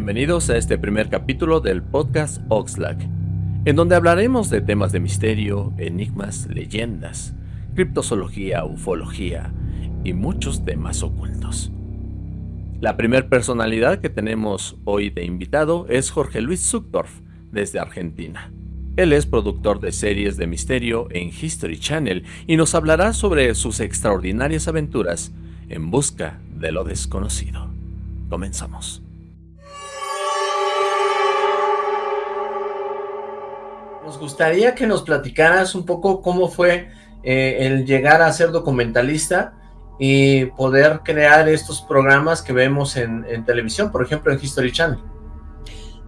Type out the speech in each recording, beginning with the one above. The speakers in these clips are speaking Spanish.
Bienvenidos a este primer capítulo del podcast Oxlack, en donde hablaremos de temas de misterio, enigmas, leyendas, criptozoología, ufología y muchos temas ocultos. La primera personalidad que tenemos hoy de invitado es Jorge Luis Zuckdorf, desde Argentina. Él es productor de series de misterio en History Channel y nos hablará sobre sus extraordinarias aventuras en busca de lo desconocido. Comenzamos. Nos gustaría que nos platicaras un poco cómo fue eh, el llegar a ser documentalista y poder crear estos programas que vemos en, televisión, por ejemplo en History Channel.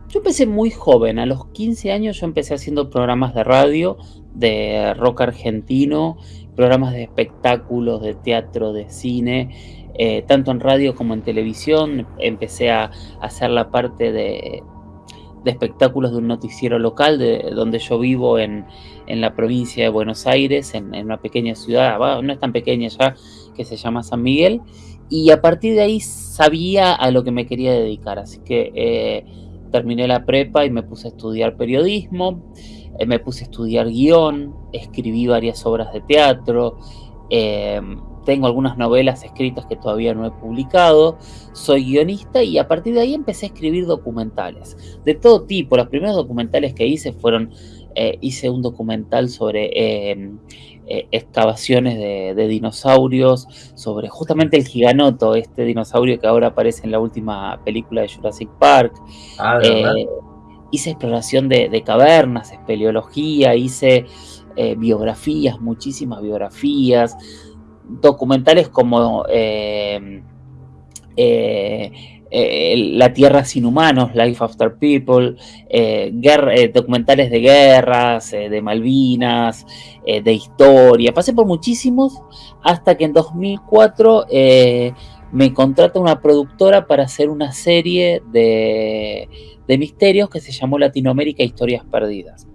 Yo empecé muy joven, a los 15 años yo empecé haciendo programas de radio, de rock argentino, programas de espectáculos, de teatro, de cine, eh, tanto en radio como en televisión. Empecé a, hacer la parte de, espectáculos de un noticiero local de donde yo vivo en, la provincia de Buenos Aires, en, una pequeña ciudad, no es tan pequeña ya, que se llama San Miguel. Y a partir de ahí sabía a lo que me quería dedicar, así que eh, terminé la prepa y me puse a estudiar periodismo, eh, me puse a estudiar guion, escribí varias obras de teatro, em, tengo algunas novelas escritas que todavía no he publicado, soy guionista y a partir de ahí empecé a escribir documentales de todo tipo. Los primeros documentales que hice fueron, eh, hice un documental sobre em, eh, excavaciones de, dinosaurios, sobre justamente el giganoto, este dinosaurio que ahora aparece en la última película de Jurassic Park. Ah, eh, hice exploración de, cavernas, espeleología, hice biografías, muchísimas biografías, documentales como eh, la Tierra sin humanos, Life After People, eh, eh, documentales de guerras, de Malvinas, de historia. Pasé por muchísimos hasta que en 2004 me contrata una productora para hacer una serie de, de misterios que se llamó Latinoamérica Historias Perdidas.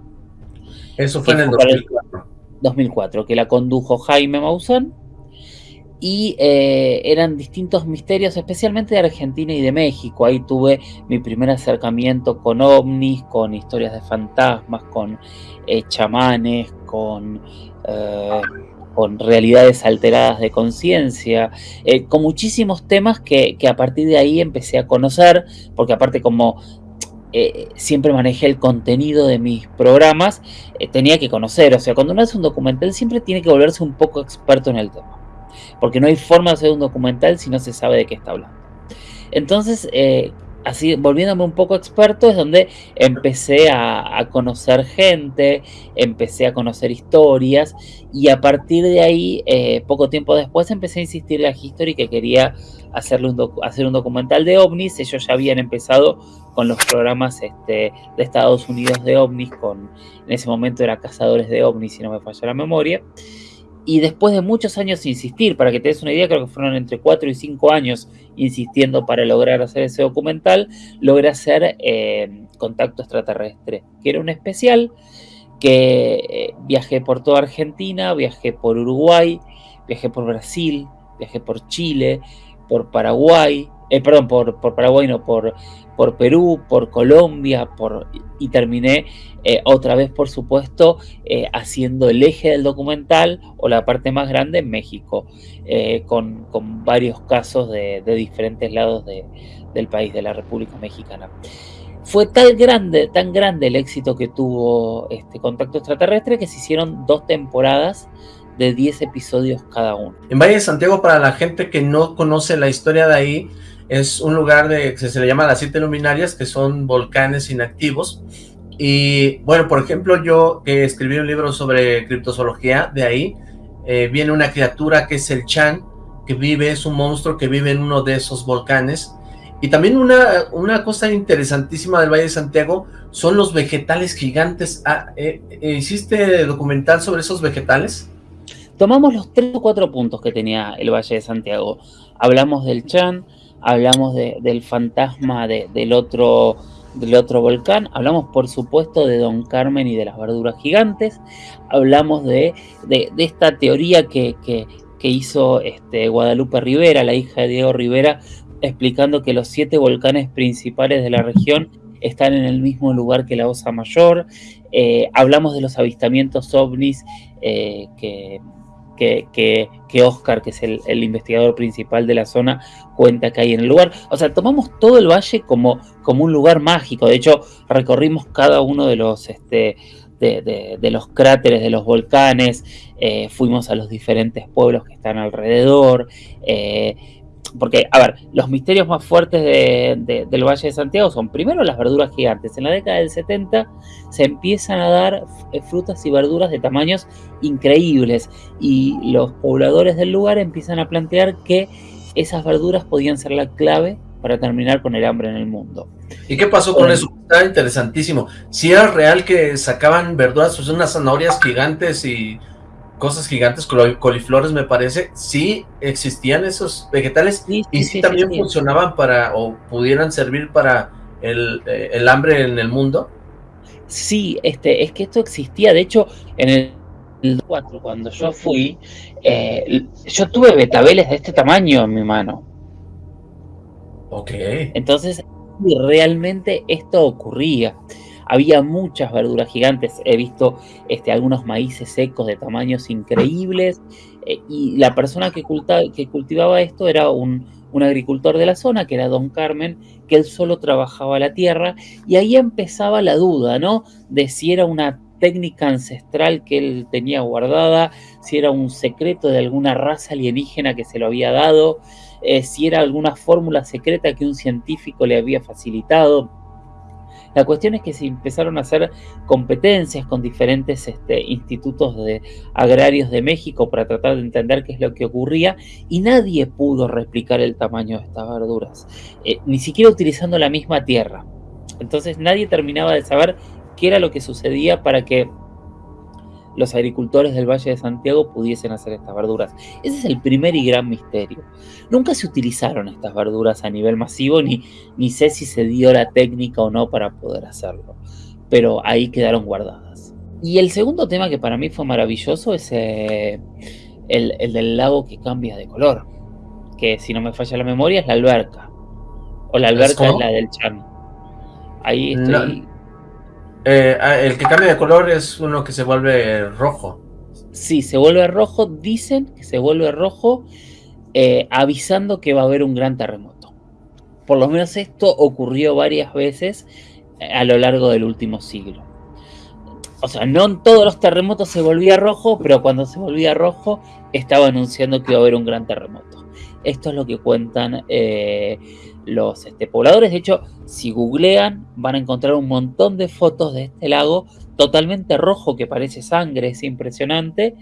Eso fue en el 2004. 2004, que la condujo Jaime Maussan y eh, eran distintos misterios, especialmente de Argentina y de México. Ahí tuve mi primer acercamiento con ovnis, con historias de fantasmas, con eh, chamanes, con, eh, con realidades alteradas de conciencia, con muchísimos temas que, que, a partir de ahí empecé a conocer, porque aparte como siempre manejé el contenido de mis programas, tenía que conocer, o sea, cuando uno hace un documental siempre tiene que volverse un poco experto en el tema porque no hay forma de hacer un documental si no se sabe de qué está hablando. Entonces, eh, así volviéndome un poco experto, es donde empecé a, conocer gente, empecé a conocer historias y a partir de ahí, eh, poco tiempo después, empecé a insistirle a History que quería hacerle un hacer un documental de ovnis. Ellos ya habían empezado con los programas este, de Estados Unidos de ovnis, con, en ese momento era Cazadores de ovnis, si no me falla la memoria. Y después de muchos años insistir, para que te des una idea, creo que fueron entre 4 y 5 años insistiendo para lograr hacer ese documental, logré hacer eh, Contacto Extraterrestre, que era un especial que eh, viajé por toda Argentina, viajé por Uruguay, viajé por Brasil, viajé por Chile, por Paraguay, eh, perdón, por, por, Paraguay, no, por, por Perú, por Colombia, por, y terminé eh, otra vez, por supuesto, eh, haciendo el eje del documental o la parte más grande en México, con, con, varios casos de, de diferentes lados de, del país, de la República Mexicana. Fue tan grande, tan grande el éxito que tuvo este contacto extraterrestre que se hicieron dos temporadas de 10 episodios cada uno. En Valle de Santiago, para la gente que no conoce la historia de ahí, es un lugar de, que se le llama las siete luminarias, que son volcanes inactivos. Y bueno, por ejemplo, yo que escribí un libro sobre criptozoología, de ahí eh, viene una criatura que es el Chan, que vive, es un monstruo que vive en uno de esos volcanes. Y también una, una cosa interesantísima del Valle de Santiago son los vegetales gigantes. Ah, eh, eh, ¿Hiciste documental sobre esos vegetales? Tomamos los tres o cuatro puntos que tenía el Valle de Santiago. Hablamos del Chan, hablamos del fantasma del, otro, del otro volcán, hablamos por supuesto de Don Carmen y de las verduras gigantes, hablamos de, esta teoría que, hizo este, Guadalupe Rivera, la hija de Diego Rivera, explicando que los siete volcanes principales de la región están en el mismo lugar que la Osa Mayor. Eh, hablamos de los avistamientos ovnis eh, que, que, Oscar, que es el, investigador principal de la zona, cuenta que hay en el lugar. O sea, tomamos todo el valle como, como un lugar mágico. De hecho, recorrimos cada uno de los... Este, de, los cráteres de los volcanes, eh, fuimos a los diferentes pueblos que están alrededor, porque, a ver, los misterios más fuertes del Valle de Santiago son primero las verduras gigantes. En la década del 70 se empiezan a dar eh, frutas y verduras de tamaños increíbles y los pobladores del lugar empiezan a plantear que esas verduras podían ser la clave para terminar con el hambre en el mundo. ¿Y qué pasó con eso? Está interesantísimo. Si era real que sacaban verduras, pues unas zanahorias gigantes y cosas gigantes, coliflores me parece, sí existían esos vegetales y sí, también funcionaban para, o pudieran servir para el, eh, el, hambre en el mundo. Sí, este, es que esto existía, de hecho, en el 4, cuando yo fui, eh, yo tuve betabeles de este tamaño en mi mano. Ok. Entonces, realmente esto ocurría. Había muchas verduras gigantes, he visto este, algunos maíces secos de tamaños increíbles eh, y la persona que, que, cultivaba esto era un, agricultor de la zona, que era Don Carmen, que él solo trabajaba la tierra y ahí empezaba la duda, ¿no? De si era una técnica ancestral que él tenía guardada, si era un secreto de alguna raza alienígena que se lo había dado, eh, si era alguna fórmula secreta que un científico le había facilitado. La cuestión es que se empezaron a hacer competencias con diferentes este, institutos de agrarios de México para tratar de entender qué es lo que ocurría y nadie pudo replicar el tamaño de estas verduras, eh, ni siquiera utilizando la misma tierra. Entonces nadie terminaba de saber qué era lo que sucedía para que los agricultores del Valle de Santiago pudiesen hacer estas verduras. Ese es el primer y gran misterio. Nunca se utilizaron estas verduras a nivel masivo, ni, ni sé si se dio la técnica o no para poder hacerlo, pero ahí quedaron guardadas. Y el segundo tema que para mí fue maravilloso es eh, el, del lago que cambia de color, que si no me falla la memoria es la alberca, o la alberca es, la del Chan. Ahí estoy... Eh, ah, el que cambia de color es uno que se vuelve rojo. Sí, se vuelve rojo. Dicen que se vuelve rojo eh, avisando que va a haber un gran terremoto. Por lo menos esto ocurrió varias veces eh, a lo largo del último siglo. O sea, no en todos los terremotos se volvía rojo, pero cuando se volvía rojo estaba anunciando que iba a haber un gran terremoto. Esto es lo que cuentan los este, pobladores. De hecho, si googlean, van a encontrar un montón de fotos de este lago totalmente rojo que parece sangre, es impresionante.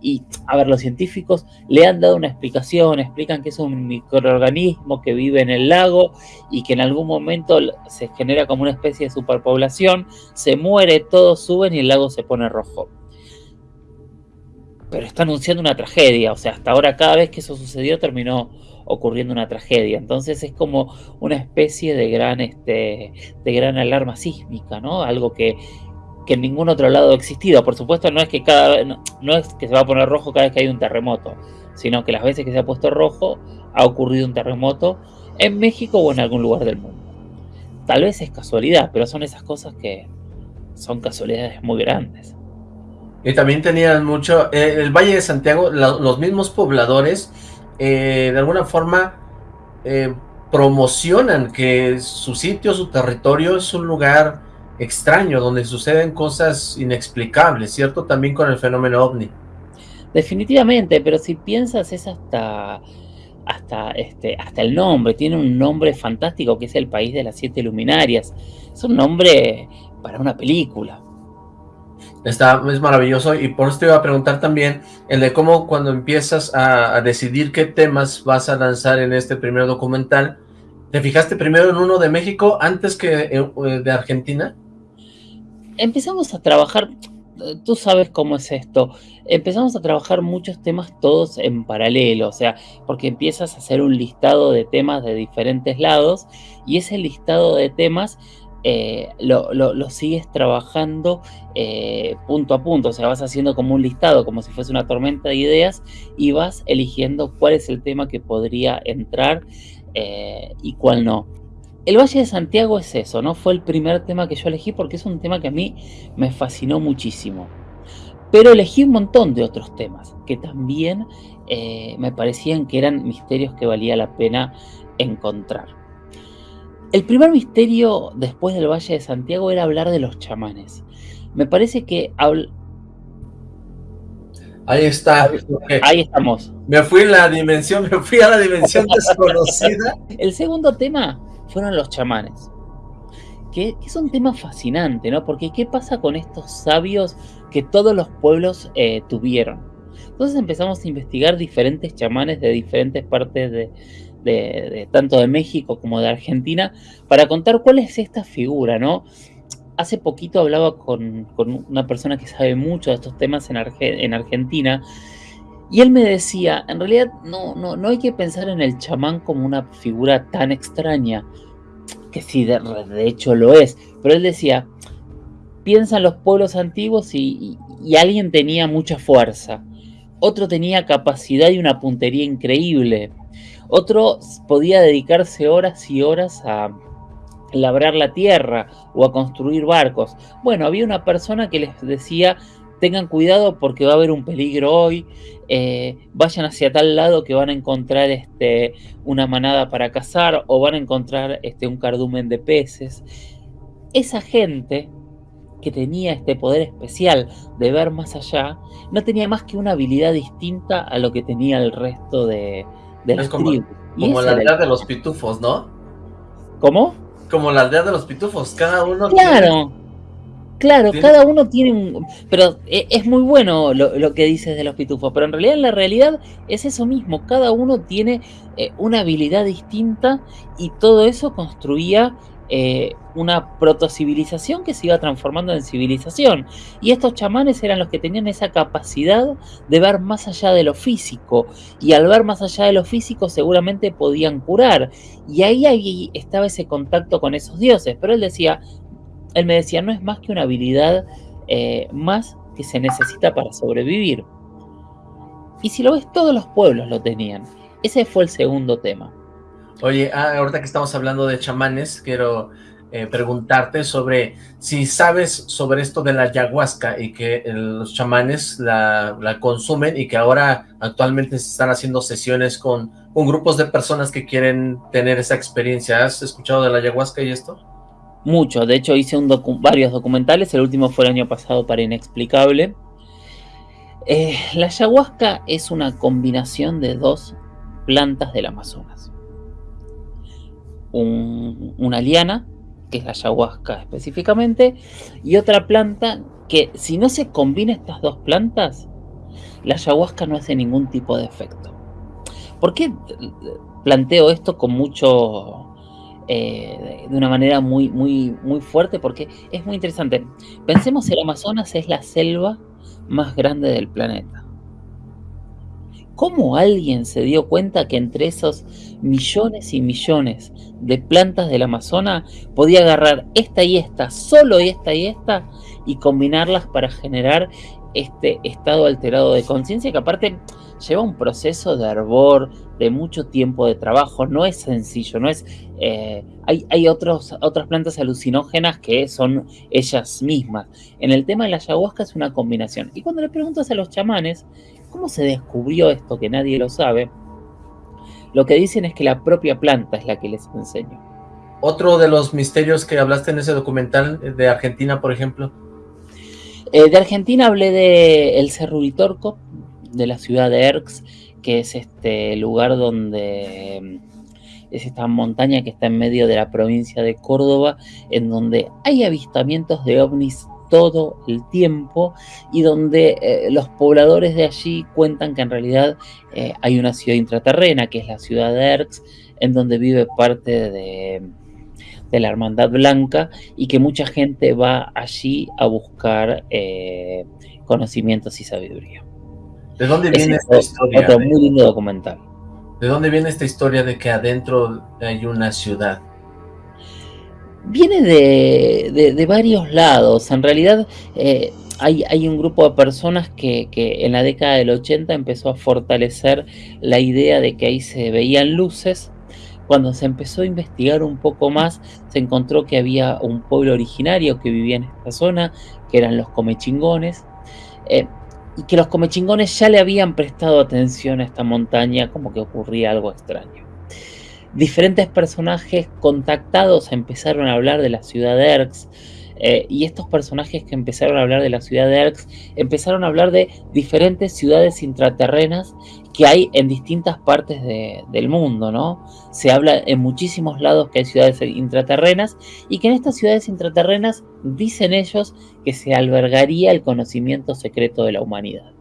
Y, a ver, los científicos le han dado una explicación, explican que es un microorganismo que vive en el lago y que en algún momento se genera como una especie de superpoblación, se muere, todos suben y el lago se pone rojo. Pero está anunciando una tragedia, o sea, hasta ahora cada vez que eso sucedió terminó ocurriendo una tragedia. Entonces es como una especie de gran, este, de gran alarma sísmica, ¿no? Algo que, en ningún otro lado ha existido. Por supuesto, no es que cada no es que se va a poner rojo cada vez que hay un terremoto, sino que las veces que se ha puesto rojo ha ocurrido un terremoto en México o en algún lugar del mundo. Tal vez es casualidad, pero son esas cosas que son casualidades muy grandes. Y también tenían mucho, eh, el Valle de Santiago, los mismos pobladores eh, de alguna forma eh, promocionan que su sitio, su territorio es un lugar extraño, donde suceden cosas inexplicables, ¿cierto? También con el fenómeno ovni. Definitivamente, pero si piensas es hasta hasta este hasta el nombre, tiene un nombre fantástico que es el país de las siete luminarias. Es un nombre para una película. Está, es maravilloso y por eso te iba a preguntar también el de cómo cuando empiezas a, decidir qué temas vas a lanzar en este primer documental, ¿te fijaste primero en uno de México antes que eh, eh, de Argentina? Empezamos a trabajar, tú sabes cómo es esto, empezamos a trabajar muchos temas todos en paralelo, o sea, porque empiezas a hacer un listado de temas de diferentes lados y ese listado de temas eh, lo, sigues trabajando eh, punto a punto, o sea, vas haciendo como un listado, como si fuese una tormenta de ideas y vas eligiendo cuál es el tema que podría entrar eh, y cuál no. El Valle de Santiago es eso, ¿no? Fue el primer tema que yo elegí porque es un tema que a mí me fascinó muchísimo. Pero elegí un montón de otros temas que también me parecían que eran misterios que valía la pena encontrar. El primer misterio después del Valle de Santiago era hablar de los chamanes. Me parece que... Ahí está. Ahí estamos. Me fui a la dimensión, me fui a la dimensión desconocida. El segundo tema fueron los chamanes. Que, es un tema fascinante, ¿no? Porque ¿qué pasa con estos sabios que todos los pueblos eh, tuvieron? Entonces empezamos a investigar diferentes chamanes de diferentes partes de, tanto de México como de Argentina para contar cuál es esta figura, ¿no? Hace poquito hablaba con, una persona que sabe mucho de estos temas en, en Argentina y él me decía, en realidad no, no, no hay que pensar en el chamán como una figura tan extraña, que sí, de, hecho lo es, pero él decía, piensa en los pueblos antiguos y, alguien tenía mucha fuerza, otro tenía capacidad y una puntería increíble, otro podía dedicarse horas y horas a labrar la tierra o a construir barcos. Bueno, había una persona que les decía, tengan cuidado porque va a haber un peligro hoy, eh, vayan hacia tal lado que van a encontrar este, una manada para cazar o van a encontrar este, un cardumen de peces. Esa gente que tenía este poder especial de ver más allá, no tenía más que una habilidad distinta a lo que tenía el resto de, de como, Como la aldea de los pitufos, ¿no? ¿Cómo? Como la aldea de los pitufos, cada uno... Claro. Claro, cada uno tiene un... Pero e, es muy bueno lo, que dices de los pitufos, pero en realidad en la realidad es eso mismo, cada uno tiene eh, una habilidad distinta y todo eso construía eh, una protocivilización que se iba transformando en civilización. Y estos chamanes eran los que tenían esa capacidad de ver más allá de lo físico. Y al ver más allá de lo físico seguramente podían curar. Y ahí, ahí estaba ese contacto con esos dioses. Pero él decía, él me decía, no es más que una habilidad eh, más que se necesita para sobrevivir. Y si lo ves, todos los pueblos lo tenían. Ese fue el segundo tema. Oye, ah, ahorita que estamos hablando de chamanes, quiero eh, preguntarte sobre si sabes sobre esto de la ayahuasca y que los chamanes la, consumen y que ahora actualmente se están haciendo sesiones con, con grupos de personas que quieren tener esa experiencia. ¿Has escuchado de la ayahuasca y esto? Mucho, de hecho hice un varios documentales, el último fue el año pasado para Inexplicable. Eh, la ayahuasca es una combinación de dos plantas del Amazonas. Una liana, que es la ayahuasca específicamente, y otra planta que si no se combina estas dos plantas, la ayahuasca no hace ningún tipo de efecto. ¿Por qué planteo esto con mucho eh, de una manera muy, muy, muy fuerte porque es muy interesante. Pensemos el Amazonas es la selva más grande del planeta. ¿Cómo alguien se dio cuenta que entre esos millones y millones de plantas del Amazonas podía agarrar esta y esta, solo esta y esta, y combinarlas para generar este estado alterado de conciencia que aparte lleva un proceso de hervor, de mucho tiempo de trabajo, no es sencillo, no es... Eh, hay hay otras plantas alucinógenas que son ellas mismas. En el tema de la ayahuasca es una combinación. Y cuando le preguntas a los chamanes, ¿cómo se descubrió esto que nadie lo sabe? Lo que dicen es que la propia planta es la que les enseña. Otro de los misterios que hablaste en ese documental de Argentina, por ejemplo. Eh, de Argentina hablé de el Cerro Uritorco, de la ciudad de Erx, que es este lugar donde mm, es esta montaña que está en medio de la provincia de Córdoba, en donde hay avistamientos de ovnis todo el tiempo y donde eh, los pobladores de allí cuentan que en realidad eh, hay una ciudad intraterrena, que es la ciudad de Erx, en donde vive parte de, de la Hermandad Blanca y que mucha gente va allí a buscar eh, conocimientos y sabiduría. ¿De dónde viene esta historia? Otro muy lindo documental. ¿De dónde viene esta historia de que adentro hay una ciudad? Viene de, varios lados. En realidad eh, hay, hay, un grupo de personas que, que, en la década del 80 empezó a fortalecer la idea de que ahí se veían luces Cuando se empezó a investigar un poco más, se encontró que había un pueblo originario que vivía en esta zona, que eran los comechingones, eh, y que los comechingones ya le habían prestado atención a esta montaña como que ocurría algo extraño. Diferentes personajes contactados empezaron a hablar de la ciudad de Erx, eh, y estos personajes que empezaron a hablar de la ciudad de Erx empezaron a hablar de diferentes ciudades intraterrenas que hay en distintas partes del mundo, ¿no? Se habla en muchísimos lados que hay ciudades intraterrenas y que en estas ciudades intraterrenas dicen ellos que se albergaría el conocimiento secreto de la humanidad.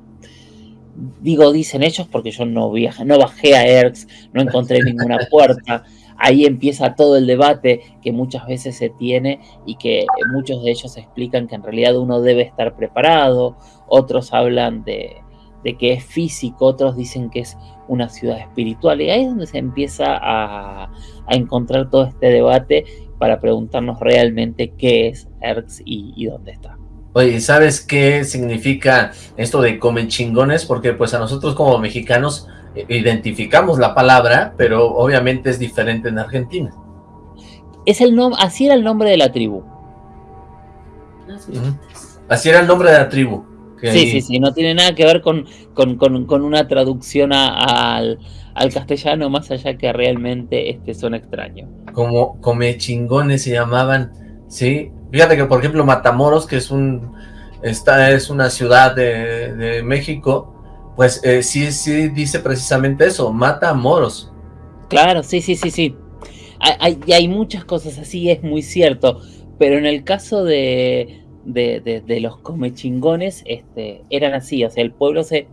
Digo dicen ellos porque yo no, no bajé a Erx, no encontré ninguna puerta, ahí empieza todo el debate que muchas veces se tiene y que muchos de ellos explican que en realidad uno debe estar preparado, otros hablan de, que es físico, otros dicen que es una ciudad espiritual y ahí es donde se empieza a, encontrar todo este debate para preguntarnos realmente qué es ERX y dónde está. Oye, ¿sabes qué significa esto de comen chingones? Porque pues a nosotros como mexicanos identificamos la palabra, pero obviamente es diferente en Argentina. Es el nombre, así era el nombre de la tribu. Así era el nombre de la tribu. Sí, sí, sí, no tiene nada que ver con, con, una traducción al, castellano, más allá que realmente este son extraños. Como come chingones se llamaban, sí. Fíjate que, por ejemplo, Matamoros, que es un esta es una ciudad de, de México, pues eh, sí, sí dice precisamente eso, mata a moros. Claro, sí, sí, sí, sí. Hay, hay, muchas cosas así, es muy cierto, pero en el caso de, de, de, los comechingones, este, eran así, o sea, el pueblo se,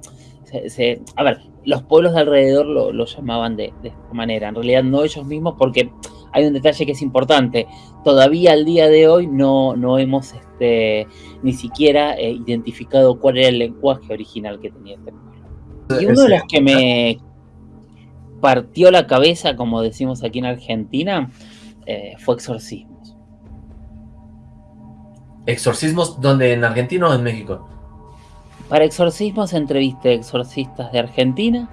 se, a ver, los pueblos de alrededor lo, lo llamaban de, de, esta manera, en realidad no ellos mismos, porque hay un detalle que es importante, todavía al día de hoy no, no hemos este, ni siquiera eh, identificado cuál era el lenguaje original que tenía este pueblo. Y uno de los que me partió la cabeza, como decimos aquí en Argentina, eh, fue exorcismos. ¿Exorcismos donde en Argentina o en México? Para exorcismos entrevisté exorcistas de Argentina,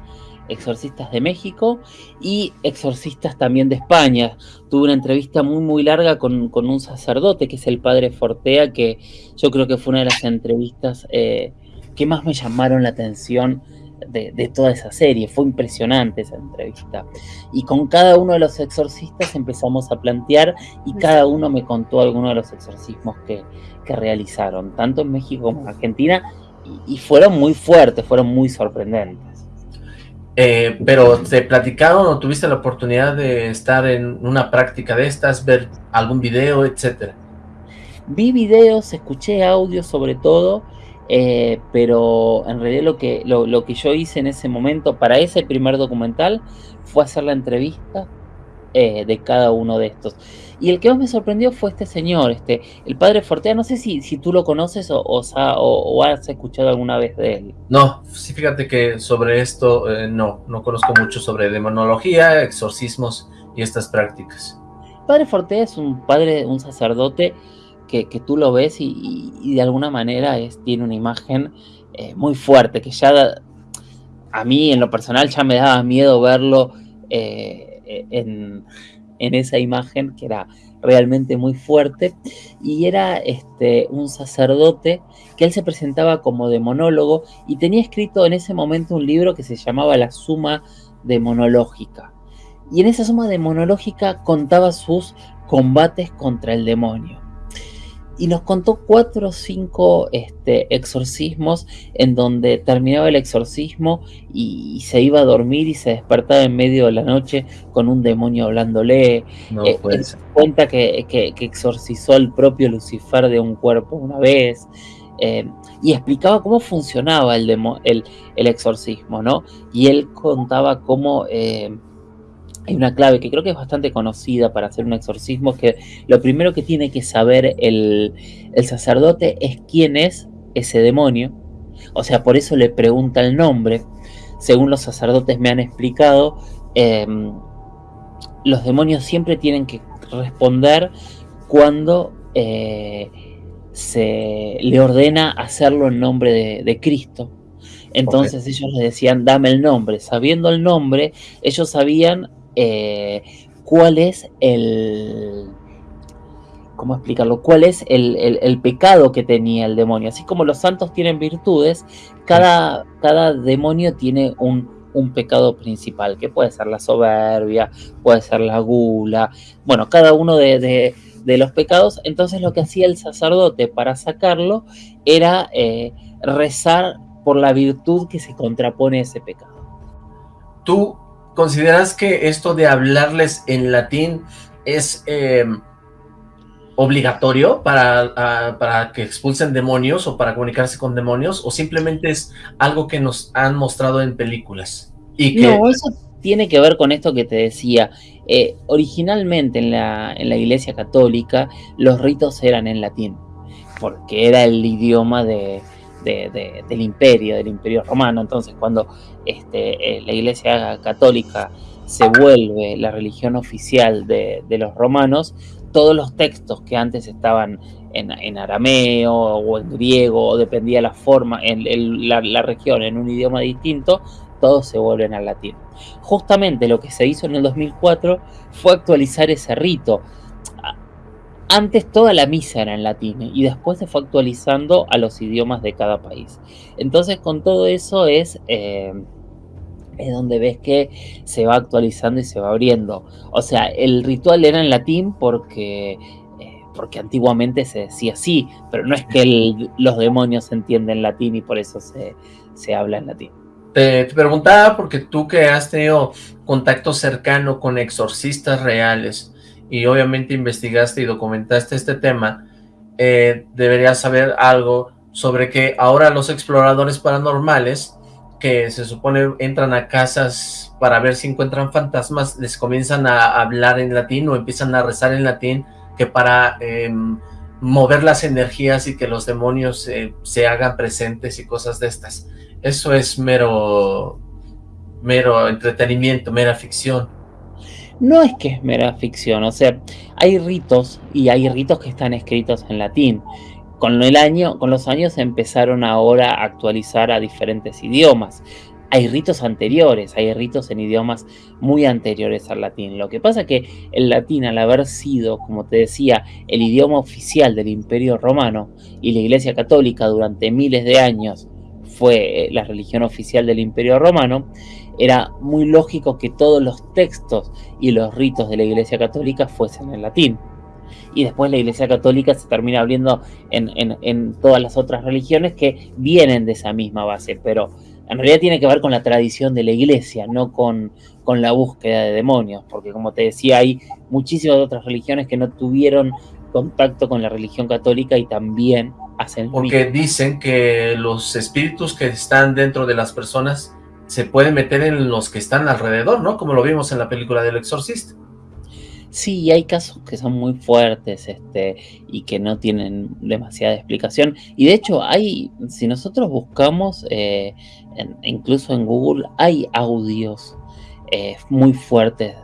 exorcistas de México y exorcistas también de España. Tuve una entrevista muy muy larga con, un sacerdote que es el padre Fortea, que yo creo que fue una de las entrevistas eh, que más me llamaron la atención de, toda esa serie. Fue impresionante esa entrevista. Y con cada uno de los exorcistas empezamos a plantear y cada uno me contó algunos de los exorcismos que, realizaron, tanto en México como en Argentina, y, fueron muy fuertes, fueron muy sorprendentes. Eh, pero ¿te platicaron o tuviste la oportunidad de estar en una práctica de estas, ver algún video, etcétera? Vi videos, escuché audio sobre todo, eh, pero en realidad lo que, lo, que yo hice en ese momento para ese primer documental fue hacer la entrevista eh, de cada uno de estos. Y el que más me sorprendió fue este señor, este, el padre Fortea, no sé si, si tú lo conoces o, o, has escuchado alguna vez de él. No, sí, fíjate que sobre esto eh, no, no conozco mucho sobre demonología, exorcismos y estas prácticas. Padre Fortea es un padre, un sacerdote que, tú lo ves y, de alguna manera es, tiene una imagen eh, muy fuerte, que ya a mí en lo personal ya me daba miedo verlo eh, en, esa imagen que era realmente muy fuerte y era este, un sacerdote que él se presentaba como demonólogo y tenía escrito en ese momento un libro que se llamaba La Suma Demonológica. Y en esa suma demonológica contaba sus combates contra el demonio y nos contó cuatro o cinco este, exorcismos en donde terminaba el exorcismo y, se iba a dormir y se despertaba en medio de la noche con un demonio hablándole. No, eh, cuenta que, que, exorcizó al propio Lucifer de un cuerpo una vez. Eh, y explicaba cómo funcionaba el, el, el, exorcismo, ¿no? Y él contaba cómo eh, hay una clave que creo que es bastante conocida para hacer un exorcismo, que lo primero que tiene que saber el, sacerdote es quién es ese demonio. O sea, por eso le pregunta el nombre. Según los sacerdotes me han explicado, em, los demonios siempre tienen que responder cuando eh, se le ordena hacerlo en nombre de, Cristo. Entonces ellos le decían, dame el nombre. Sabiendo el nombre, ellos sabían eh, cuál es el, ¿cómo explicarlo? ¿Cuál es el, pecado que tenía el demonio? Así como los santos tienen virtudes, cada, cada demonio tiene un, pecado principal, que puede ser la soberbia, puede ser la gula, bueno, cada uno de, los pecados. Entonces lo que hacía el sacerdote para sacarlo era eh, rezar por la virtud que se contrapone a ese pecado. ¿Tú consideras que esto de hablarles en latín es... Eh, obligatorio para, para que expulsen demonios o para comunicarse con demonios o simplemente es algo que nos han mostrado en películas? Y que... No, eso tiene que ver con esto que te decía. Eh, originalmente en la, en la Iglesia Católica los ritos eran en latín, porque era el idioma de, del imperio, del imperio romano. Entonces cuando este, eh, la Iglesia Católica se vuelve la religión oficial de, los romanos, todos los textos que antes estaban en, arameo o en griego, o dependía la forma, en, la, región, en un idioma distinto, todos se vuelven al latín. Justamente lo que se hizo en el 2004 fue actualizar ese rito. Antes toda la misa era en latín y después se fue actualizando a los idiomas de cada país. Entonces con todo eso es... Eh, es donde ves que se va actualizando y se va abriendo. O sea, el ritual era en latín porque, eh, porque antiguamente se decía así, pero no es que los demonios entienden latín y por eso se, habla en latín. Te, preguntaba porque tú que has tenido contacto cercano con exorcistas reales y obviamente investigaste y documentaste este tema, eh, deberías saber algo sobre que ahora los exploradores paranormales que se supone entran a casas para ver si encuentran fantasmas, les comienzan a hablar en latín o empiezan a rezar en latín, que para em, mover las energías y que los demonios eh, se hagan presentes y cosas de estas. Eso es mero, mero entretenimiento, mera ficción. No es que es mera ficción, o sea, hay ritos y hay ritos que están escritos en latín con, el año, con los años empezaron ahora a actualizar a diferentes idiomas. Hay ritos anteriores, hay ritos en idiomas muy anteriores al latín. Lo que pasa es que el latín, al haber sido, como te decía, el idioma oficial del Imperio Romano y la Iglesia Católica durante miles de años fue la religión oficial del Imperio Romano, era muy lógico que todos los textos y los ritos de la Iglesia Católica fuesen en latín. Y después la Iglesia Católica se termina abriendo en, todas las otras religiones que vienen de esa misma base, pero en realidad tiene que ver con la tradición de la Iglesia, no con, con la búsqueda de demonios, porque como te decía, hay muchísimas otras religiones que no tuvieron contacto con la religión católica y también Porque dicen que los espíritus que están dentro de las personas se pueden meter en los que están alrededor, ¿no? Como lo vimos en la película del exorcista. Sí, hay casos que son muy fuertes este, y que no tienen demasiada explicación. Y de hecho, hay, si nosotros buscamos, eh, incluso en Google, hay audios eh, muy fuertes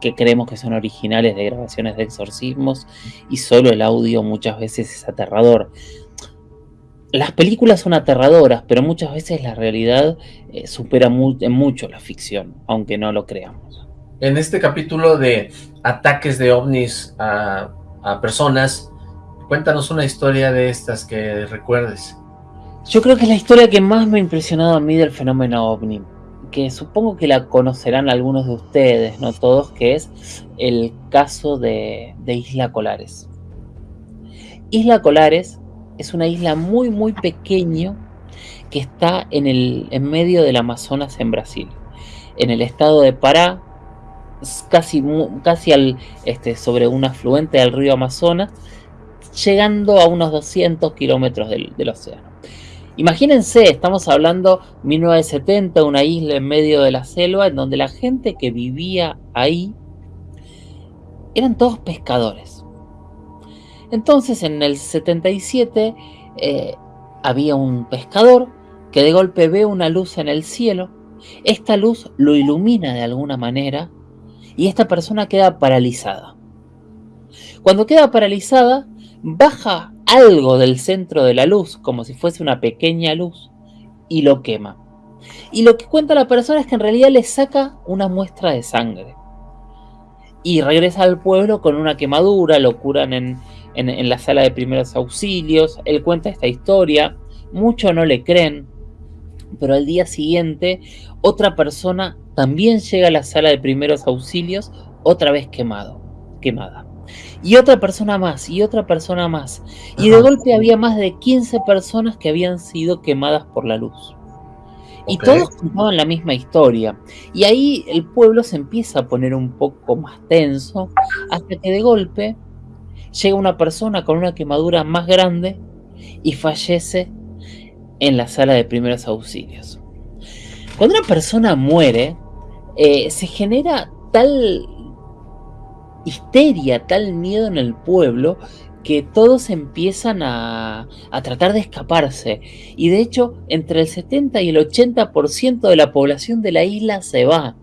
que creemos que son originales de grabaciones de exorcismos y solo el audio muchas veces es aterrador. Las películas son aterradoras, pero muchas veces la realidad eh, supera en mucho la ficción, aunque no lo creamos en este capítulo de ataques de ovnis a, personas, cuéntanos una historia de estas que recuerdes. Yo creo que es la historia que más me ha impresionado a mí del fenómeno ovni, que supongo que la conocerán algunos de ustedes, no todos, que es el caso de, de Isla Colares. Isla Colares es una isla muy muy pequeño que está en, el, en medio del Amazonas en Brasil, en el estado de Pará, casi, casi al, este, sobre un afluente del río Amazonas, llegando a unos 200 kilómetros del, océano. Imagínense, estamos hablando 1970, una isla en medio de la selva, en donde la gente que vivía ahí eran todos pescadores. Entonces, en el 77 eh, había un pescador que de golpe ve una luz en el cielo. Esta luz lo ilumina de alguna manera y esta persona queda paralizada. Cuando queda paralizada, baja algo del centro de la luz, como si fuese una pequeña luz, y lo quema. Y lo que cuenta la persona es que en realidad le saca una muestra de sangre. y regresa al pueblo con una quemadura, lo curan en, en, la sala de primeros auxilios, él cuenta esta historia, muchos no le creen, pero al día siguiente otra persona también llega a la sala de primeros auxilios, otra vez quemado, quemada. Y otra persona más, y otra persona más. Y de golpe había más de 15 personas que habían sido quemadas por la luz. Y todos contaban la misma historia. Y ahí el pueblo se empieza a poner un poco más tenso, hasta que de golpe llega una persona con una quemadura más grande y fallece en la sala de primeros auxilios. Cuando una persona muere, eh, se genera tal histeria, tal miedo en el pueblo, que todos empiezan a, a, tratar de escaparse. Y de hecho, entre el 70 y el 80% de la población de la isla se va.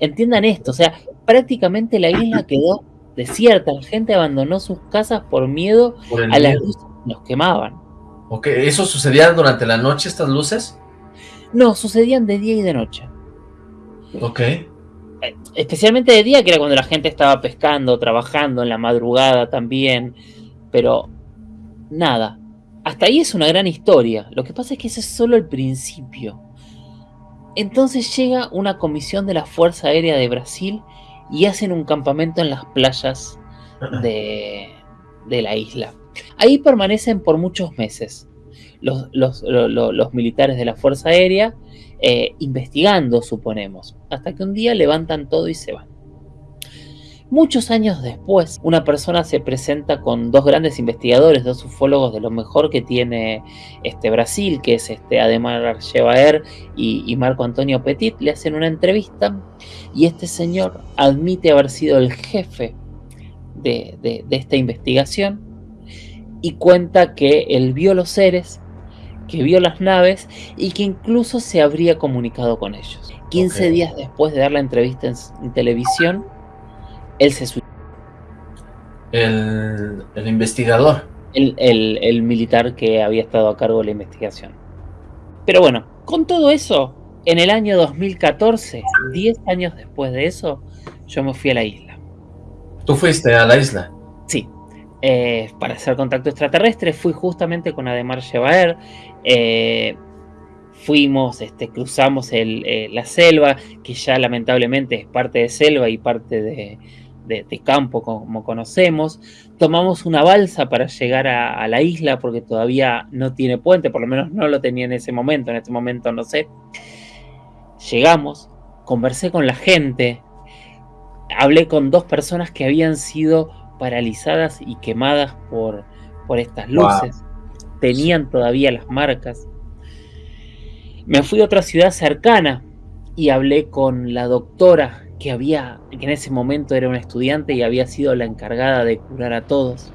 Entiendan esto, o sea, prácticamente la isla quedó desierta. La gente abandonó sus casas por miedo a las luces que nos quemaban. Ok, ¿eso sucedía durante la noche, estas luces? No, sucedían de día y de noche. Ok. Eh, especialmente de día, que era cuando la gente estaba pescando, trabajando, en la madrugada también. Pero, nada. Hasta ahí es una gran historia. Lo que pasa es que ese es solo el principio. Entonces llega una comisión de la Fuerza Aérea de Brasil y hacen un campamento en las playas de, la isla. Ahí permanecen por muchos meses los, militares de la Fuerza Aérea eh, investigando, suponemos, hasta que un día levantan todo y se van. Muchos años después, una persona se presenta con dos grandes investigadores, dos ufólogos de lo mejor que tiene este Brasil, que es este Ademar Archevaer y, y Marco Antonio Petit, le hacen una entrevista y este señor admite haber sido el jefe de, de esta investigación y cuenta que él vio los seres, que vio las naves y que incluso se habría comunicado con ellos. 15 días después de dar la entrevista en televisión, él se suicidó. El, investigador. El, militar que había estado a cargo de la investigación. Pero bueno, con todo eso, en el año 2014, 10 años después de eso, yo me fui a la isla. ¿Tú fuiste a la isla? Sí. Eh, para hacer contacto extraterrestre, fui justamente con Ademar Shebaer. Eh, fuimos, este, cruzamos eh, la selva, que ya lamentablemente es parte de selva y parte de, de, campo como conocemos. Tomamos una balsa para llegar a, la isla porque todavía no tiene puente, por lo menos no lo tenía en ese momento, en este momento no sé. Llegamos, conversé con la gente, hablé con dos personas que habían sido paralizadas y quemadas por, por estas luces. Tenían todavía las marcas. Me fui a otra ciudad cercana y hablé con la doctora que había, que en ese momento era una estudiante y había sido la encargada de curar a todos.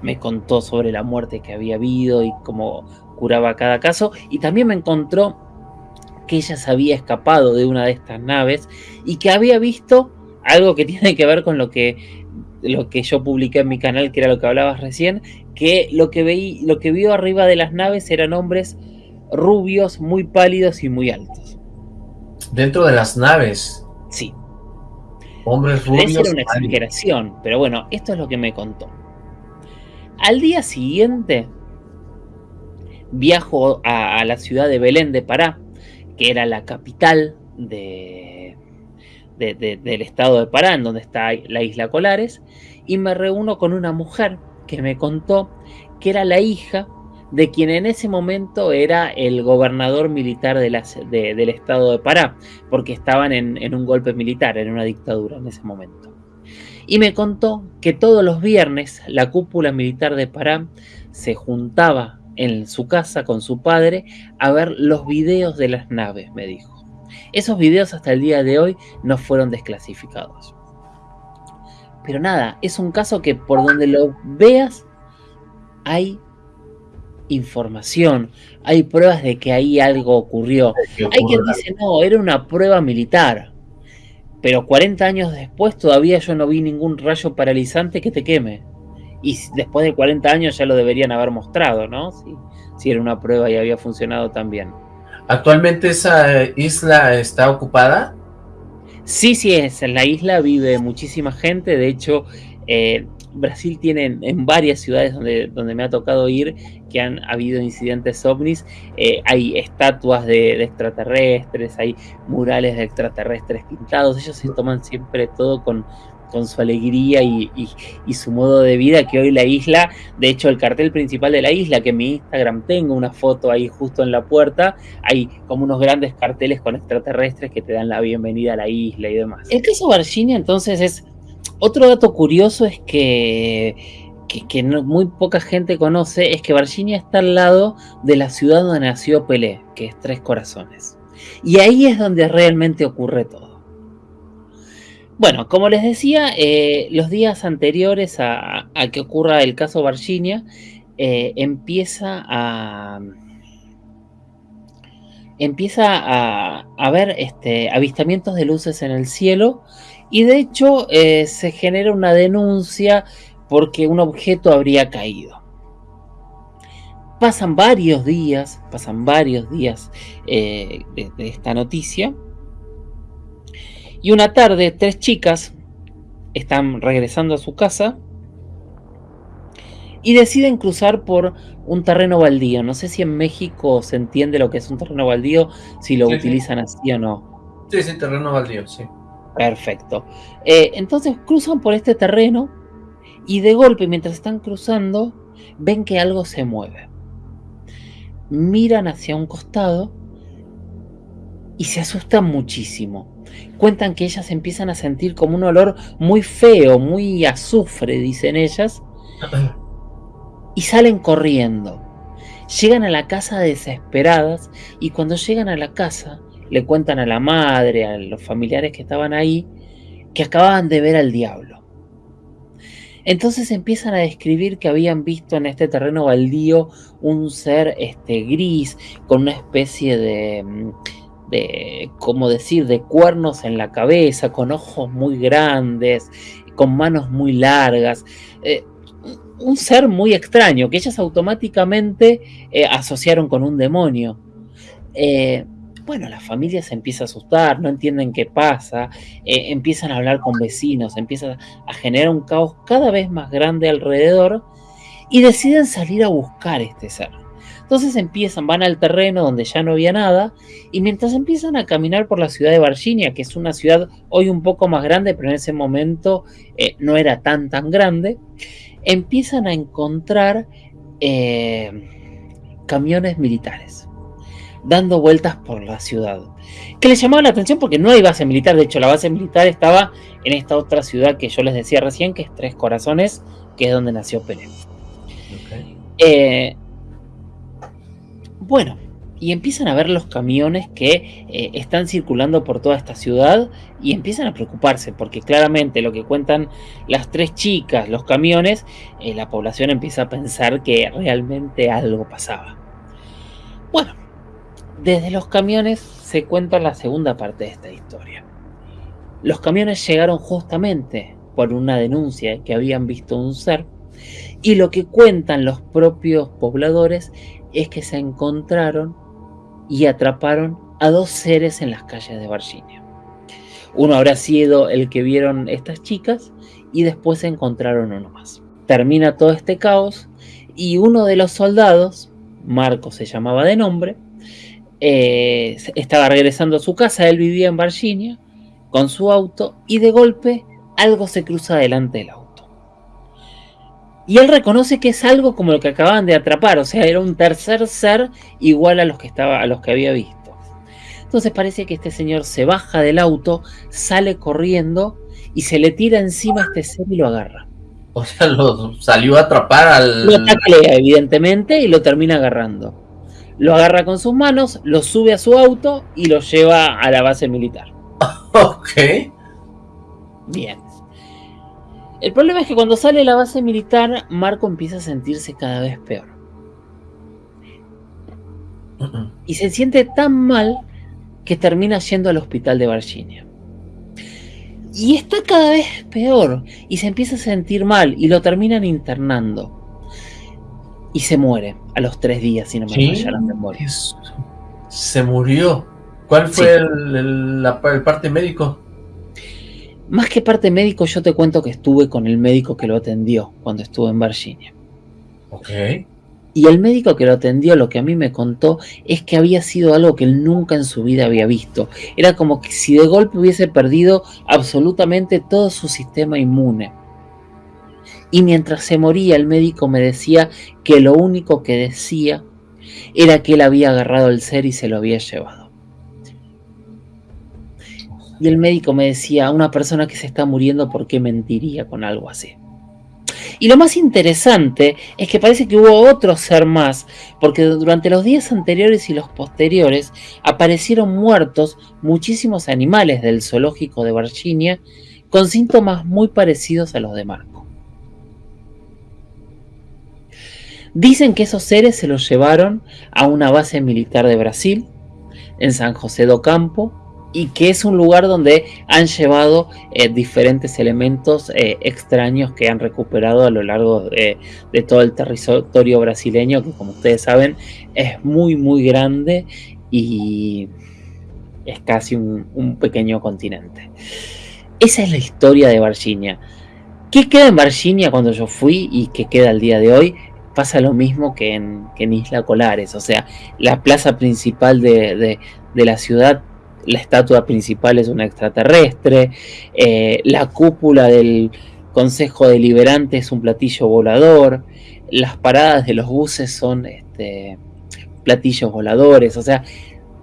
Me contó sobre la muerte que había habido y cómo curaba cada caso. Y también me encontró que ella se había escapado de una de estas naves y que había visto algo que tiene que ver con lo que, lo que yo publiqué en mi canal, que era lo que hablabas recién, que lo que, veí, lo que vio arriba de las naves eran hombres rubios, muy pálidos y muy altos. Dentro de las naves. Sí. Hombres rubios. Era una exageración, pero bueno, esto es lo que me contó. Al día siguiente, viajo a, la ciudad de Belén de Pará, que era la capital de, del estado de Pará, en donde está la isla Colares, y me reúno con una mujer que me contó que era la hija de quien en ese momento era el gobernador militar del estado de Pará, porque estaban en, un golpe militar, en una dictadura en ese momento. Y me contó que todos los viernes la cúpula militar de Pará se juntaba en su casa con su padre a ver los videos de las naves, me dijo. Esos videos hasta el día de hoy no fueron desclasificados. Pero nada, es un caso que por donde lo veas hay información, hay pruebas de que ahí algo ocurrió. Hay quien dice, no, era una prueba militar. Pero 40 años después todavía yo no vi ningún rayo paralizante que te queme. Y después de 40 años ya lo deberían haber mostrado, ¿no? Si, si era una prueba y había funcionado tan bien. ¿Actualmente esa isla está ocupada? Sí, sí, es. En la isla vive muchísima gente. De hecho, eh, Brasil tiene en, varias ciudades donde, donde me ha tocado ir que han habido incidentes ovnis. Eh, hay estatuas de, extraterrestres, hay murales de extraterrestres pintados. Ellos se toman siempre todo con, con su alegría y, su modo de vida, que hoy la isla, de hecho el cartel principal de la isla, que en mi Instagram tengo una foto ahí justo en la puerta, hay como unos grandes carteles con extraterrestres que te dan la bienvenida a la isla y demás. El caso Virginia entonces es, otro dato curioso es que, que, muy poca gente conoce, es que Virginia está al lado de la ciudad donde nació Pelé, que es Tres Corazones. Y ahí es donde realmente ocurre todo. Bueno, como les decía, eh, los días anteriores a, que ocurra el caso Virginia, eh, empieza a empieza a, haber este, avistamientos de luces en el cielo y de hecho eh, se genera una denuncia porque un objeto habría caído. Pasan varios días, pasan varios días de esta noticia y una tarde, tres chicas están regresando a su casa y deciden cruzar por un terreno baldío. No sé si en México se entiende lo que es un terreno baldío, si lo utilizan así o no. Sí, sí, terreno baldío, sí. Perfecto. Eh, entonces cruzan por este terreno y de golpe, mientras están cruzando, ven que algo se mueve. Miran hacia un costado y se asustan muchísimo cuentan que ellas empiezan a sentir como un olor muy feo, muy azufre, dicen ellas, y salen corriendo. Llegan a la casa desesperadas y cuando llegan a la casa le cuentan a la madre, a los familiares que estaban ahí, que acababan de ver al diablo. Entonces empiezan a describir que habían visto en este terreno baldío un ser este, gris con una especie de mm, de, como decir, de cuernos en la cabeza, con ojos muy grandes, con manos muy largas. Eh, un ser muy extraño que ellas automáticamente eh, asociaron con un demonio. Eh, bueno, la familia se empieza a asustar, no entienden qué pasa, empiezan a hablar con vecinos, empieza a generar un caos cada vez más grande alrededor y deciden salir a buscar este ser. Entonces empiezan, van al terreno donde ya no había nada, y mientras empiezan a caminar por la ciudad de Virginia, que es una ciudad hoy un poco más grande, pero en ese momento eh, no era tan tan grande, empiezan a encontrar eh, camiones militares dando vueltas por la ciudad. Que les llamaba la atención porque no hay base militar, de hecho la base militar estaba en esta otra ciudad que yo les decía recién, que es Tres Corazones, que es donde nació Pelé. Eh, bueno, y empiezan a ver los camiones que eh, están circulando por toda esta ciudad y empiezan a preocuparse porque claramente lo que cuentan las tres chicas, los camiones, eh, la población empieza a pensar que realmente algo pasaba. Bueno, desde los camiones se cuenta la segunda parte de esta historia. Los camiones llegaron justamente por una denuncia que habían visto un ser y lo que cuentan los propios pobladores es que se encontraron y atraparon a dos seres en las calles de Virginia. Uno habrá sido el que vieron estas chicas y después se encontraron uno más. Termina todo este caos y uno de los soldados, Marco se llamaba de nombre, eh, estaba regresando a su casa, él vivía en Virginia, con su auto y de golpe algo se cruza delante del auto. Y él reconoce que es algo como lo que acababan de atrapar, o sea, era un tercer ser igual a los que, estaba, a los que había visto. Entonces parece que este señor se baja del auto, sale corriendo y se le tira encima a este ser y lo agarra. O sea, lo salió a atrapar al... Lo taclea, evidentemente, y lo termina agarrando. Lo agarra con sus manos, lo sube a su auto y lo lleva a la base militar. ok. Bien. El problema es que cuando sale de la base militar, Marco empieza a sentirse cada vez peor. Y se siente tan mal que termina yendo al hospital de Virginia. Y está cada vez peor y se empieza a sentir mal y lo terminan internando. Y se muere a los tres días, si no me falla la memoria. Se murió. ¿Cuál fue el, parte médico? Más que parte médico, yo te cuento que estuve con el médico que lo atendió cuando estuve en Virginia. Ok. Y el médico que lo atendió lo que a mí me contó es que había sido algo que él nunca en su vida había visto. Era como que si de golpe hubiese perdido absolutamente todo su sistema inmune. Y mientras se moría el médico me decía que lo único que decía era que él había agarrado el ser y se lo había llevado. Y el médico me decía, una persona que se está muriendo, ¿por qué mentiría con algo así? Y lo más interesante es que parece que hubo otro ser más, porque durante los días anteriores y los posteriores aparecieron muertos muchísimos animales del zoológico de Virginia con síntomas muy parecidos a los de Marco. Dicen que esos seres se los llevaron a una base militar de Brasil, en San José do Campo, y que es un lugar donde han llevado eh, diferentes elementos eh, extraños que han recuperado a lo largo de, todo el territorio brasileño, que como ustedes saben es muy muy grande y es casi un, pequeño continente. Esa es la historia de Virginia. ¿Qué queda en Virginia cuando yo fui y qué queda al día de hoy? Pasa lo mismo que en, Isla Colares, o sea, la plaza principal de, la ciudad la estatua principal es un extraterrestre, eh, la cúpula del Consejo Deliberante es un platillo volador, las paradas de los buses son este, platillos voladores, o sea,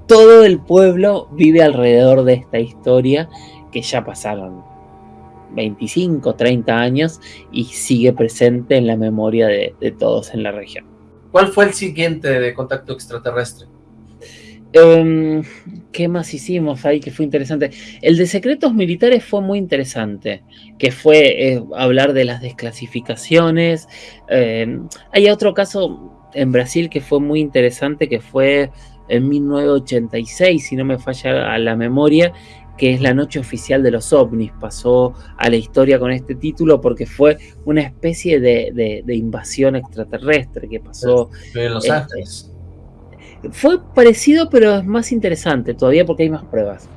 todo el pueblo vive alrededor de esta historia que ya pasaron 25, 30 años y sigue presente en la memoria de, de todos en la región. ¿Cuál fue el siguiente de contacto extraterrestre? Em, ¿Qué más hicimos ahí que fue interesante? El de secretos militares fue muy interesante, que fue eh, hablar de las desclasificaciones. Em, hay otro caso en Brasil que fue muy interesante, que fue en 1986, si no me falla la memoria, que es la noche oficial de los ovnis. Pasó a la historia con este título porque fue una especie de, invasión extraterrestre que pasó. En Los Ángeles. Fue parecido, pero es más interesante todavía porque hay más pruebas.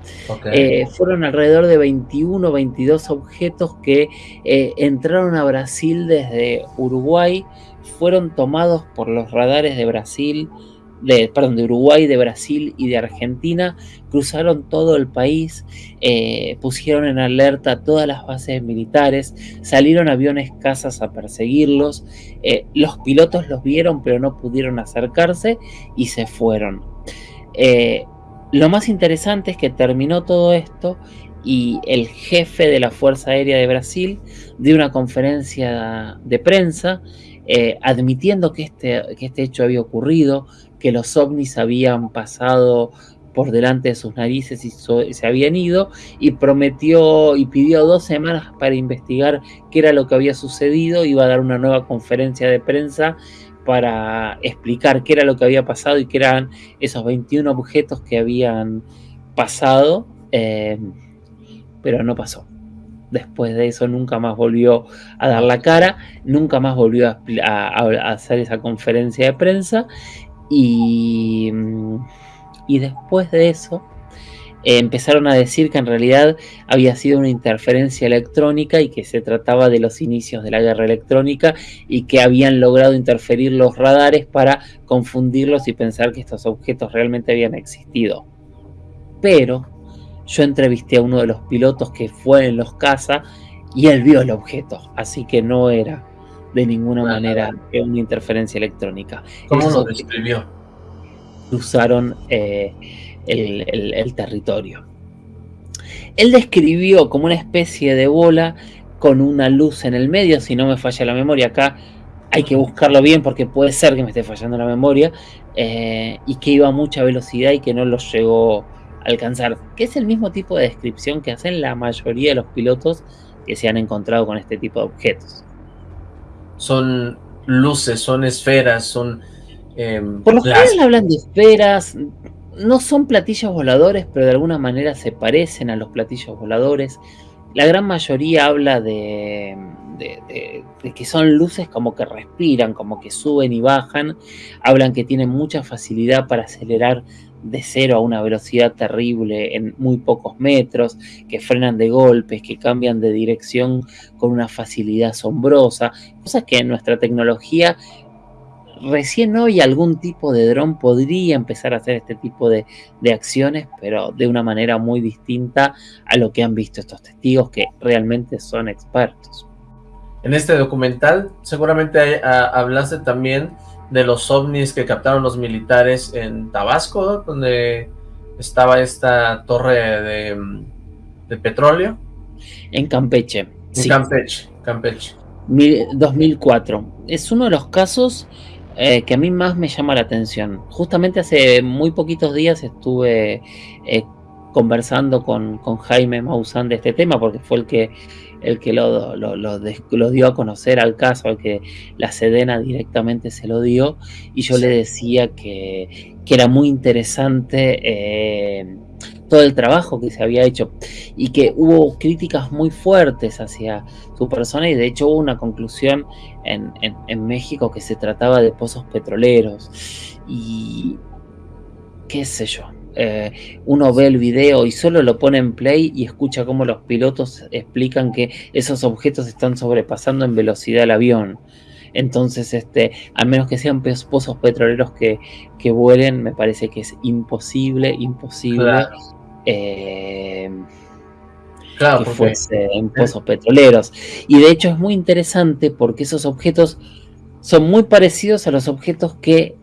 Eh, fueron alrededor de 21 o 22 objetos que eh, entraron a Brasil desde Uruguay, fueron tomados por los radares de Brasil, de, perdón, de Uruguay, de Brasil y de Argentina, cruzaron todo el país, eh, pusieron en alerta todas las bases militares, salieron aviones cazas a perseguirlos, eh, los pilotos los vieron pero no pudieron acercarse y se fueron. Eh, lo más interesante es que terminó todo esto y el jefe de la Fuerza Aérea de Brasil dio una conferencia de prensa admitiendo que este, que este hecho había ocurrido, que los ovnis habían pasado por delante de sus narices y se habían ido y prometió y pidió dos semanas para investigar qué era lo que había sucedido, iba a dar una nueva conferencia de prensa para explicar qué era lo que había pasado y qué eran esos 21 objetos que habían pasado, eh, pero no pasó. Después de eso nunca más volvió a dar la cara, nunca más volvió a hacer esa conferencia de prensa y, y después de eso eh, empezaron a decir que en realidad había sido una interferencia electrónica y que se trataba de los inicios de la guerra electrónica y que habían logrado interferir los radares para confundirlos y pensar que estos objetos realmente habían existido. Pero yo entrevisté a uno de los pilotos que fue en los CASA y él vio el objeto, así que no era de ninguna manera una interferencia electrónica. ¿Cómo lo describió? Cruzaron eh, el, territorio. Él describió como una especie de bola con una luz en el medio, si no me falla la memoria, acá hay que buscarlo bien porque puede ser que me esté fallando la memoria, eh, y que iba a mucha velocidad y que no lo llegó a alcanzar, que es el mismo tipo de descripción que hacen la mayoría de los pilotos que se han encontrado con este tipo de objetos son luces, son esferas, son... Em, Por lo general hablan de esferas, no son platillos voladores, pero de alguna manera se parecen a los platillos voladores. La gran mayoría habla de, de, que son luces como que respiran, como que suben y bajan. Hablan que tienen mucha facilidad para acelerar de cero a una velocidad terrible en muy pocos metros, que frenan de golpes, que cambian de dirección con una facilidad asombrosa, cosas que en nuestra tecnología recién hoy algún tipo de dron podría empezar a hacer este tipo de, acciones, pero de una manera muy distinta a lo que han visto estos testigos que realmente son expertos. En este documental seguramente hablaste también de los ovnis que captaron los militares en Tabasco, donde estaba esta torre de, petróleo. En Campeche. En Campeche, Campeche. 2004. Es uno de los casos eh, que a mí más me llama la atención. Justamente hace muy poquitos días estuve eh, conversando con, Jaime Maussan de este tema, porque fue el que, el que lo, lo, dio a conocer al caso, al que la Sedena directamente se lo dio, y yo le decía que, era muy interesante eh, todo el trabajo que se había hecho y que hubo críticas muy fuertes hacia su persona y de hecho hubo una conclusión en, en México que se trataba de pozos petroleros y qué sé yo, eh, uno ve el video y solo lo pone en play y escucha cómo los pilotos explican que esos objetos están sobrepasando en velocidad el avión. Entonces, este, a menos que sean pozos petroleros que, vuelen, me parece que es imposible, imposible eh, que fuese en pozos petroleros. Y de hecho es muy interesante porque esos objetos son muy parecidos a los objetos que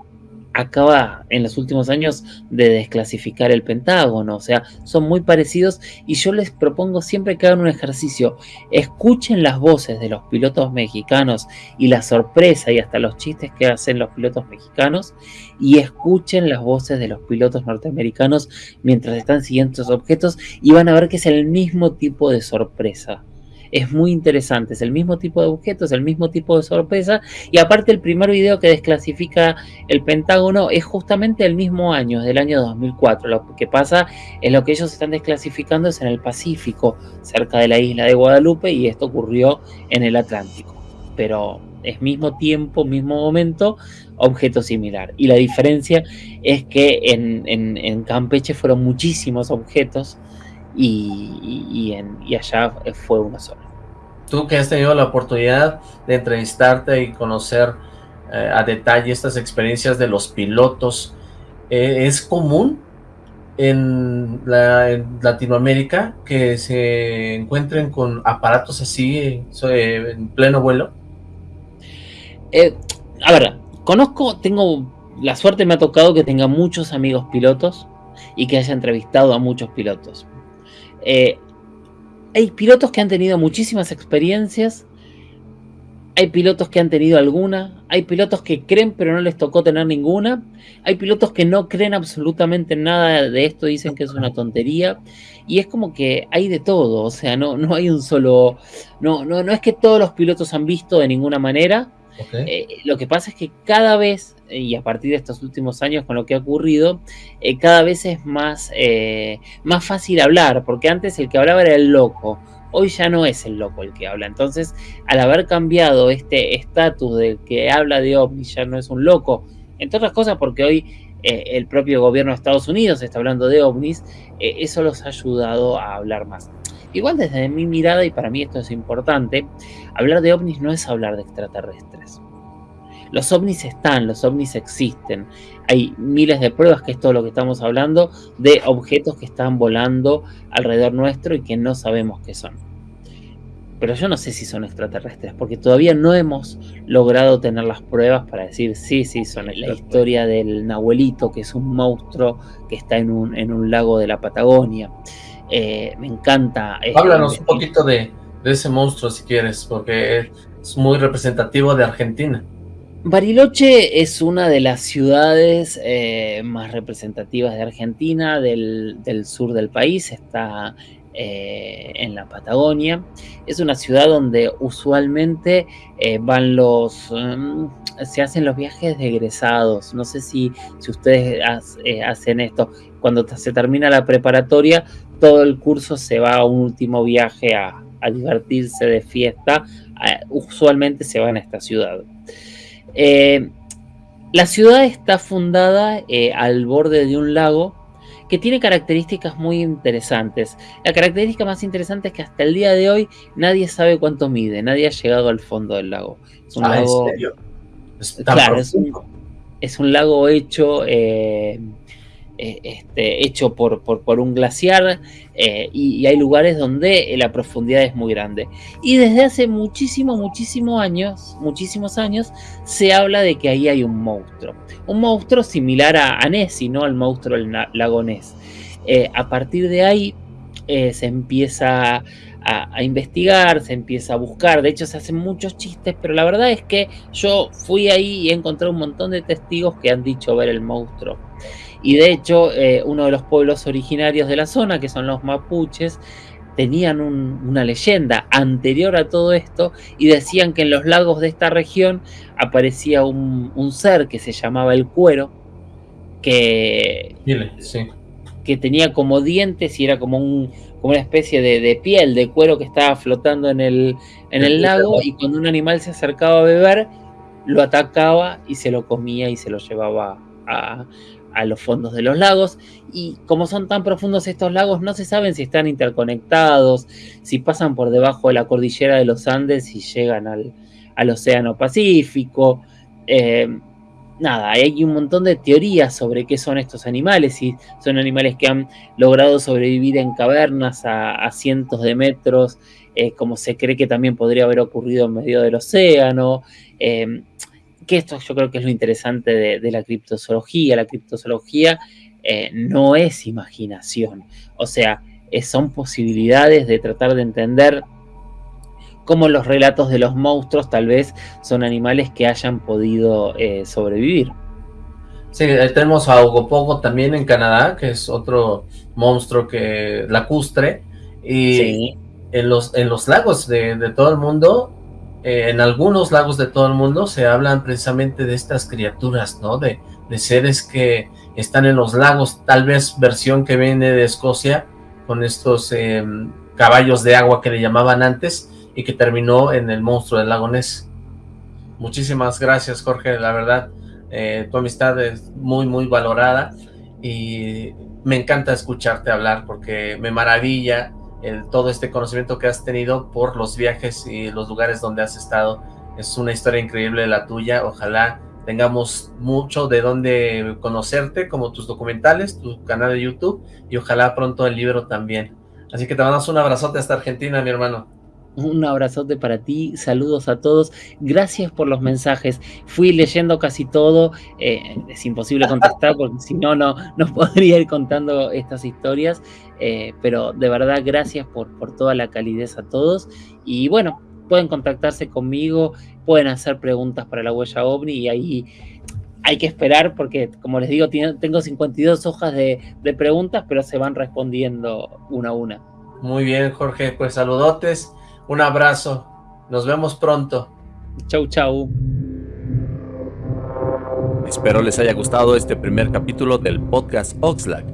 acaba en los últimos años de desclasificar el Pentágono, o sea, son muy parecidos y yo les propongo siempre que hagan un ejercicio, escuchen las voces de los pilotos mexicanos y la sorpresa y hasta los chistes que hacen los pilotos mexicanos y escuchen las voces de los pilotos norteamericanos mientras están siguiendo estos objetos y van a ver que es el mismo tipo de sorpresa es muy interesante, es el mismo tipo de objeto, es el mismo tipo de sorpresa y aparte el primer video que desclasifica el Pentágono es justamente el mismo año, del año 2004. Lo que pasa es lo que ellos están desclasificando es en el Pacífico, cerca de la isla de Guadalupe y esto ocurrió en el Atlántico. Pero es mismo tiempo, mismo momento, objeto similar. Y la diferencia es que en, Campeche fueron muchísimos objetos y, en, y allá fue uno solo. Tú que has tenido la oportunidad de entrevistarte y conocer eh, a detalle estas experiencias de los pilotos, eh, ¿es común en, Latinoamérica que se encuentren con aparatos así en pleno vuelo? Eh, a ver, conozco, tengo, la suerte me ha tocado que tenga muchos amigos pilotos y que haya entrevistado a muchos pilotos. Eh, hay pilotos que han tenido muchísimas experiencias, hay pilotos que han tenido alguna, hay pilotos que creen pero no les tocó tener ninguna, hay pilotos que no creen absolutamente nada de esto, dicen que es una tontería, y es como que hay de todo, o sea, no, no hay un solo, no, no, no es que todos los pilotos han visto de ninguna manera, eh, lo que pasa es que cada vez, y a partir de estos últimos años con lo que ha ocurrido, eh, cada vez es más, eh, más fácil hablar, porque antes el que hablaba era el loco, hoy ya no es el loco el que habla. Entonces, al haber cambiado este estatus del que habla de ovnis, ya no es un loco, entre otras cosas porque hoy el propio gobierno de Estados Unidos está hablando de ovnis, eso los ha ayudado a hablar más. Igual desde mi mirada, y para mí esto es importante, hablar de ovnis no es hablar de extraterrestres. Los ovnis están, los ovnis existen. Hay miles de pruebas que es todo lo que estamos hablando de objetos que están volando alrededor nuestro y que no sabemos qué son. Pero yo no sé si son extraterrestres, porque todavía no hemos logrado tener las pruebas para decir sí, sí, son la historia del Nahuelito, que es un monstruo que está en un, en un lago de la Patagonia. Eh, me encanta. Eh, Háblanos un poquito de, ese monstruo si quieres, porque es muy representativo de Argentina. Bariloche es una de las ciudades eh, más representativas de Argentina, del, sur del país, está en la Patagonia. Es una ciudad donde usualmente van los... Mm, se hacen los viajes de egresados. No sé si, si ustedes hacen esto. Cuando se termina la preparatoria, todo el curso se va a un último viaje a, a divertirse de fiesta, usualmente se van a esta ciudad. Eh, la ciudad está fundada eh, al borde de un lago que tiene características muy interesantes. La característica más interesante es que hasta el día de hoy nadie sabe cuánto mide, nadie ha llegado al fondo del lago. Es un ah, lago. claro, es un, lago hecho. Eh, eh, este, hecho por, un glaciar eh, y, hay lugares donde la profundidad es muy grande. Y desde hace muchísimos, muchísimos años, muchísimos años, se habla de que ahí hay un monstruo. Un monstruo similar a, a Nessie, ¿no? Al monstruo del lago Ness. Eh, a partir de ahí se empieza a, investigar, se empieza a buscar. De hecho, se hacen muchos chistes, pero la verdad es que yo fui ahí y encontré un montón de testigos que han dicho ver el monstruo. Y de hecho, eh, uno de los pueblos originarios de la zona, que son los mapuches, tenían una leyenda anterior a todo esto y decían que en los lagos de esta región aparecía un, ser que se llamaba el cuero, que, que tenía como dientes y era como, un, como una especie de, piel, de cuero que estaba flotando en el, en el lago y cuando un animal se acercaba a beber, lo atacaba y se lo comía y se lo llevaba a, a los fondos de los lagos y como son tan profundos estos lagos no se saben si están interconectados, si pasan por debajo de la cordillera de los Andes y llegan al, Océano Pacífico. Eh, nada, hay un montón de teorías sobre qué son estos animales, si son animales que han logrado sobrevivir en cavernas a, cientos de metros, eh, como se cree que también podría haber ocurrido en medio del océano. Eh, que esto yo creo que es lo interesante de, la criptozoología. La criptozoología eh, no es imaginación, o sea, son posibilidades de tratar de entender cómo los relatos de los monstruos tal vez son animales que hayan podido eh, sobrevivir. Sí, tenemos a Ogopogo también en Canadá, que es otro monstruo que lacustre, y en, los, en los lagos de, de todo el mundo eh, en algunos lagos de todo el mundo se hablan precisamente de estas criaturas, ¿no? De, seres que están en los lagos, tal vez versión que viene de Escocia, con estos em, caballos de agua que le llamaban antes, y que terminó en el monstruo del lago Ness. Muchísimas gracias, Jorge, la verdad, eh, tu amistad es muy, muy valorada, y me encanta escucharte hablar, porque me maravilla todo este conocimiento que has tenido por los viajes y los lugares donde has estado. Es una historia increíble la tuya, ojalá tengamos mucho de dónde conocerte, como tus documentales, tu canal de YouTube, y ojalá pronto el libro también. Así que te mandamos un abrazote hasta Argentina, mi hermano. Un abrazote para ti, saludos a todos, gracias por los mensajes. Fui leyendo casi todo, eh, es imposible contestar porque si no, no, podría ir contando estas historias, eh, pero de verdad gracias por, por toda la calidez a todos. Y bueno, pueden contactarse conmigo, pueden hacer preguntas para la huella OVNI y ahí hay que esperar porque, como les digo, tengo 52 hojas de, de preguntas, pero se van respondiendo una a una. Muy bien, Jorge, pues saludotes un abrazo. Nos vemos pronto. Chau, chau. Espero les haya gustado este primer capítulo del podcast Oxlack.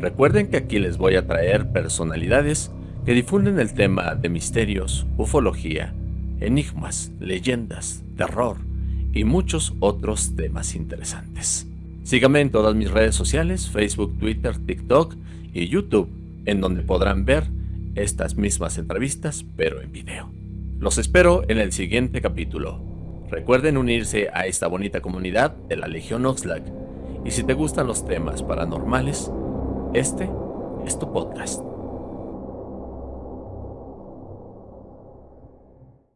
Recuerden que aquí les voy a traer personalidades que difunden el tema de misterios, ufología, enigmas, leyendas, terror y muchos otros temas interesantes. Síganme en todas mis redes sociales, Facebook, Twitter, TikTok y YouTube, en donde podrán ver estas mismas entrevistas, pero en video. Los espero en el siguiente capítulo. Recuerden unirse a esta bonita comunidad de la Legión Oxlack. Y si te gustan los temas paranormales, este es tu podcast.